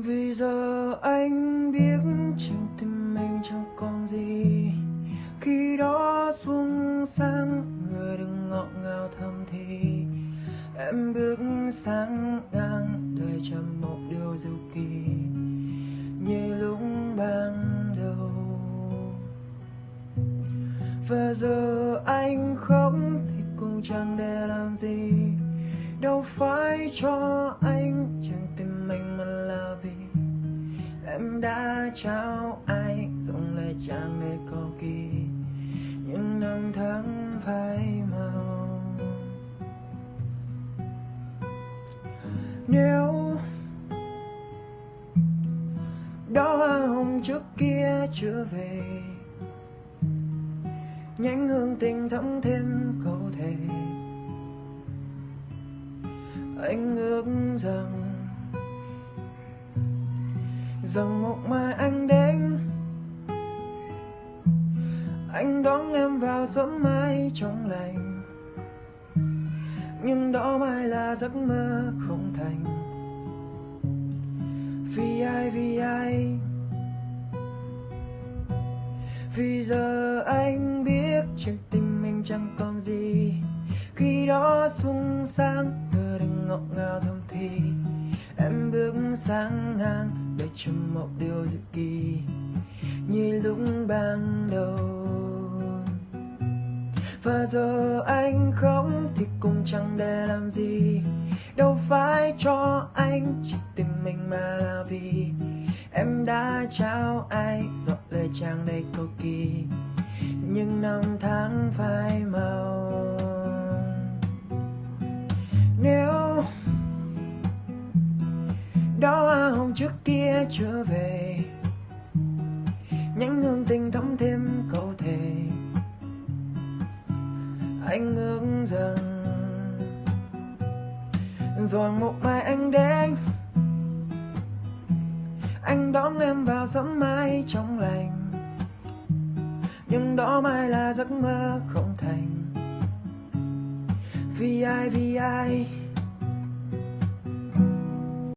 vì giờ anh biết trong tim mình chẳng còn gì. Khi đó xuống sáng người đừng ngọt ngào thầm thì. Em bước sang ngang đời chẳng một điều diệu kỳ. Như lúc ban đầu. Và giờ anh khóc, thì cũng chẳng để làm gì. Đâu phải cho anh, chẳng tìm mình mà là vì em đã trao ai, dùng lời trang để cầu kỳ những năm tháng phai màu. Nếu đó hoa hồng trước kia chưa về, nhánh hương tình thắm thêm câu thề. Anh ước rằng rằng một mai anh đến. Anh đón em vào sớm mai trong lành. Nhưng đó mai là giấc mơ không thành. Vì ai vì ai? Vì giờ anh biết chuyện tình mình chẳng còn gì. Khi đó sung sang từ đừng ngọt ngào thầm thì em bước sang ngang để cho một điều diệu kỳ. Như lúc ban đầu, và giờ anh không thì cũng chẳng để làm gì. Đâu phải cho anh chỉ tìm mình mà là vì em đã trao ai dọn lời trang đầy cầu kỳ. Nhưng năm tháng phai màu kia trở về. Nhánh hương tình thắm thêm câu thề. Anh ước rằng rồi một mai anh đến. Anh đón em vào sớm mai trong lành. Nhưng đó mai là giấc mơ không thành. Vì ai vì ai?